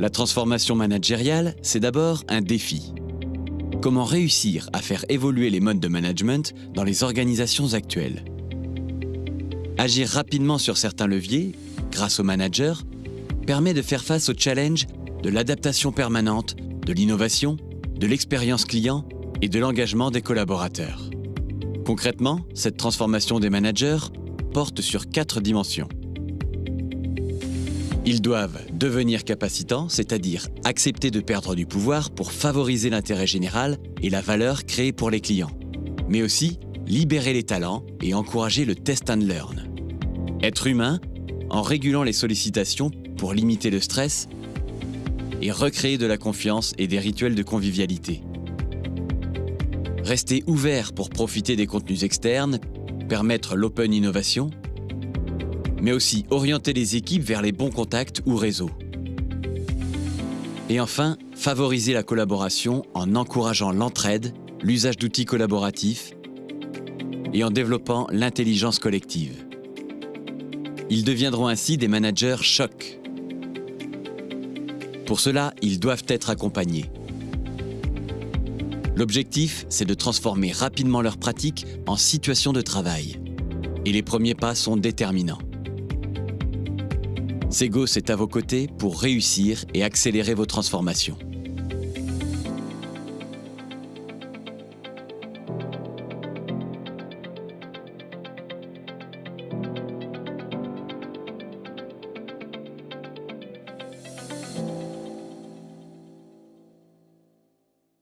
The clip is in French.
La transformation managériale, c'est d'abord un défi. Comment réussir à faire évoluer les modes de management dans les organisations actuelles? Agir rapidement sur certains leviers, grâce au manager, permet de faire face au challenge de l'adaptation permanente, de l'innovation, de l'expérience client et de l'engagement des collaborateurs. Concrètement, cette transformation des managers porte sur quatre dimensions. Ils doivent devenir capacitants, c'est-à-dire accepter de perdre du pouvoir pour favoriser l'intérêt général et la valeur créée pour les clients, mais aussi libérer les talents et encourager le test and learn. Être humain en régulant les sollicitations pour limiter le stress et recréer de la confiance et des rituels de convivialité. Rester ouvert pour profiter des contenus externes, permettre l'open innovation, mais aussi orienter les équipes vers les bons contacts ou réseaux. Et enfin, favoriser la collaboration en encourageant l'entraide, l'usage d'outils collaboratifs et en développant l'intelligence collective. Ils deviendront ainsi des managers chocs. Pour cela, ils doivent être accompagnés. L'objectif, c'est de transformer rapidement leurs pratiques en situation de travail. Et les premiers pas sont déterminants. Segos est à vos côtés pour réussir et accélérer vos transformations.